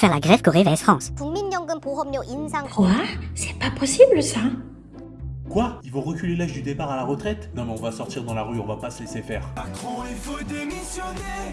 faire la grève Corée vs France. Quoi? C'est pas possible ça. Quoi? Ils vont reculer l'âge du départ à la retraite? Non mais on va sortir dans la rue, on va pas se laisser faire. Macron, il faut démissionner.